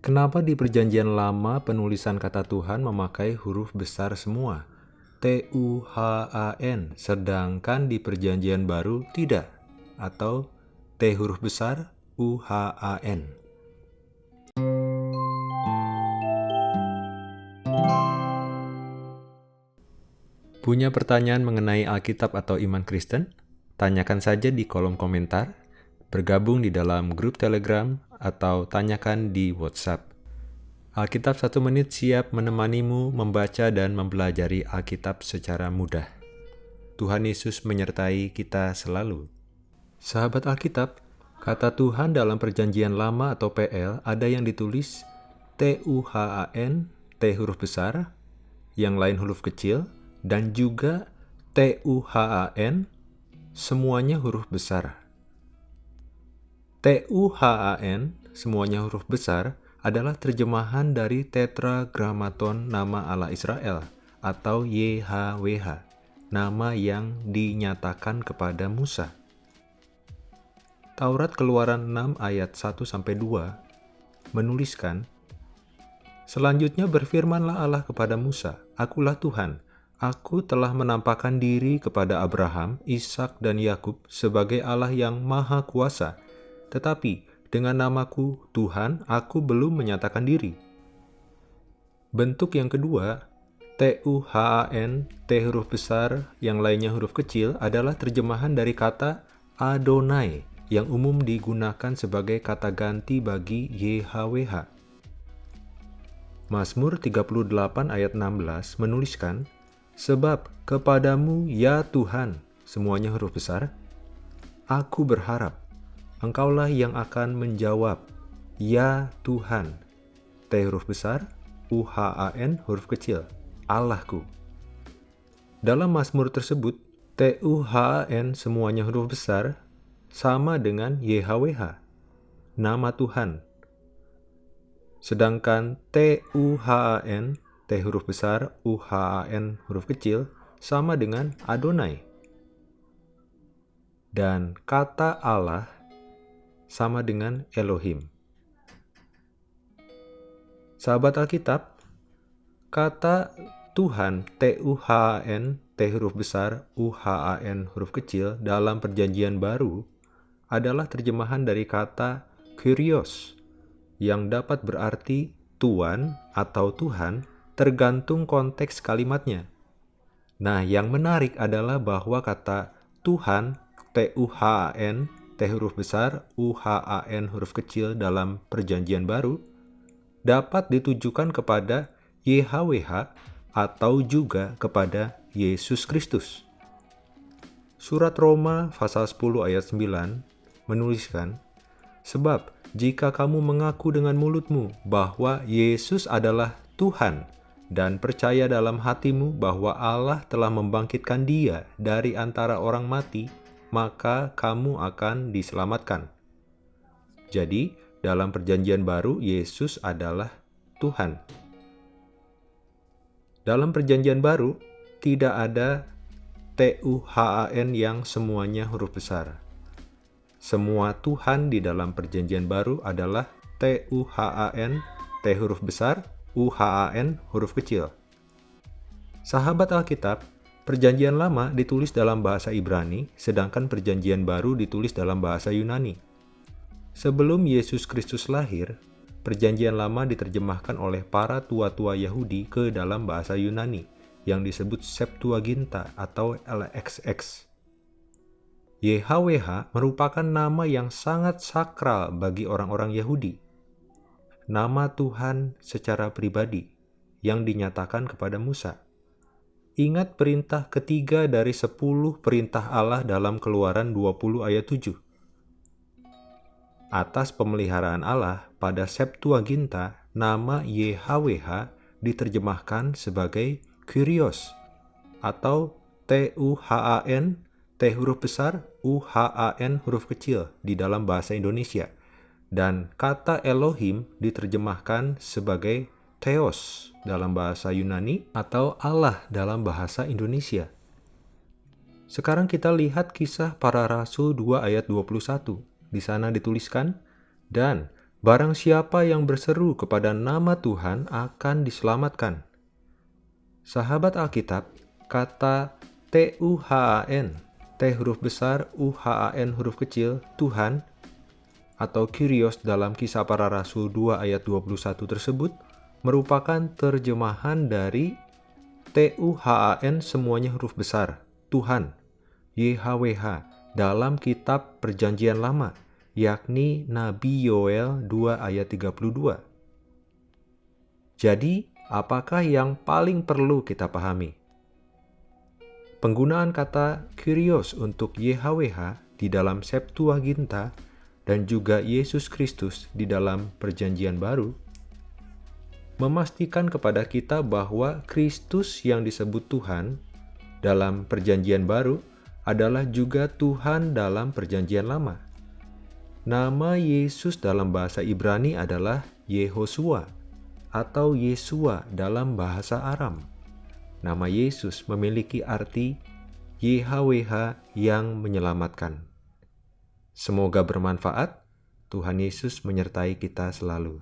Kenapa di perjanjian lama penulisan kata Tuhan memakai huruf besar semua? T-U-H-A-N, sedangkan di perjanjian baru tidak? Atau T huruf besar, U-H-A-N. Punya pertanyaan mengenai Alkitab atau iman Kristen? Tanyakan saja di kolom komentar, bergabung di dalam grup Telegram, atau tanyakan di WhatsApp. Alkitab satu menit siap menemanimu membaca dan mempelajari Alkitab secara mudah. Tuhan Yesus menyertai kita selalu. Sahabat Alkitab, kata Tuhan dalam perjanjian lama atau PL ada yang ditulis T-U-H-A-N, T huruf besar, yang lain huruf kecil, dan juga T-U-H-A-N, semuanya huruf besar. T-U-H-A-N, semuanya huruf besar, adalah terjemahan dari Tetragrammaton nama Allah Israel atau YHWH, nama yang dinyatakan kepada Musa. Taurat Keluaran 6 ayat 1-2 menuliskan, Selanjutnya berfirmanlah Allah kepada Musa, Akulah Tuhan, Aku telah menampakkan diri kepada Abraham, Ishak dan Yakub sebagai Allah yang Maha Kuasa, tetapi dengan namaku Tuhan, aku belum menyatakan diri. Bentuk yang kedua, T-U-H-A-N, T huruf besar, yang lainnya huruf kecil, adalah terjemahan dari kata Adonai, yang umum digunakan sebagai kata ganti bagi YHWH. Mazmur 38 ayat 16 menuliskan, Sebab kepadamu ya Tuhan, semuanya huruf besar, aku berharap, Engkaulah yang akan menjawab, Ya Tuhan. T huruf besar, U-H-A-N huruf kecil, Allahku. Dalam Mazmur tersebut, T-U-H-A-N semuanya huruf besar sama dengan YHWH, nama Tuhan. Sedangkan T-U-H-A-N, T huruf besar, U-H-A-N huruf kecil, sama dengan Adonai. Dan kata Allah sama dengan Elohim. Sahabat Alkitab, kata Tuhan T-U-H-A-N, T huruf besar, U-H-A-N huruf kecil dalam perjanjian baru adalah terjemahan dari kata Kyrios yang dapat berarti Tuan atau Tuhan tergantung konteks kalimatnya. Nah, yang menarik adalah bahwa kata Tuhan, T-U-H-A-N, T huruf besar, U, H, A, N huruf kecil dalam perjanjian baru dapat ditujukan kepada YHWH atau juga kepada Yesus Kristus. Surat Roma pasal 10 ayat 9 menuliskan, Sebab jika kamu mengaku dengan mulutmu bahwa Yesus adalah Tuhan dan percaya dalam hatimu bahwa Allah telah membangkitkan dia dari antara orang mati, maka kamu akan diselamatkan. Jadi, dalam Perjanjian Baru, Yesus adalah Tuhan. Dalam Perjanjian Baru, tidak ada T-U-H-A-N yang semuanya huruf besar. Semua Tuhan di dalam Perjanjian Baru adalah T-U-H-A-N, T huruf besar, U-H-A-N huruf kecil. Sahabat Alkitab, Perjanjian Lama ditulis dalam bahasa Ibrani, sedangkan Perjanjian Baru ditulis dalam bahasa Yunani. Sebelum Yesus Kristus lahir, Perjanjian Lama diterjemahkan oleh para tua-tua Yahudi ke dalam bahasa Yunani, yang disebut Septuaginta atau LXX. YHWH merupakan nama yang sangat sakral bagi orang-orang Yahudi. Nama Tuhan secara pribadi yang dinyatakan kepada Musa. Ingat perintah ketiga dari sepuluh perintah Allah dalam keluaran 20 ayat 7. Atas pemeliharaan Allah pada Septuaginta, nama YHWH diterjemahkan sebagai Kyrios atau T-U-H-A-N, T huruf besar, U-H-A-N huruf kecil di dalam bahasa Indonesia. Dan kata Elohim diterjemahkan sebagai Theos dalam bahasa Yunani atau Allah dalam bahasa Indonesia. Sekarang kita lihat kisah para rasul 2 ayat 21. Di sana dituliskan, Dan Barang siapa yang berseru kepada nama Tuhan akan diselamatkan. Sahabat Alkitab, kata T-U-H-A-N, T huruf besar, U-H-A-N huruf kecil, Tuhan, atau Kyrios dalam kisah para rasul 2 ayat 21 tersebut merupakan terjemahan dari T-U-H-A-N semuanya huruf besar, Tuhan, YHWH, dalam kitab perjanjian lama, yakni Nabi Yoel 2 ayat 32. Jadi, apakah yang paling perlu kita pahami? Penggunaan kata Kyrios untuk YHWH di dalam Septuaginta dan juga Yesus Kristus di dalam Perjanjian Baru memastikan kepada kita bahwa Kristus yang disebut Tuhan dalam Perjanjian Baru adalah juga Tuhan dalam Perjanjian Lama. Nama Yesus dalam bahasa Ibrani adalah Yehosua atau Yesua dalam bahasa Aram. Nama Yesus memiliki arti YHWH yang menyelamatkan. Semoga bermanfaat. Tuhan Yesus menyertai kita selalu.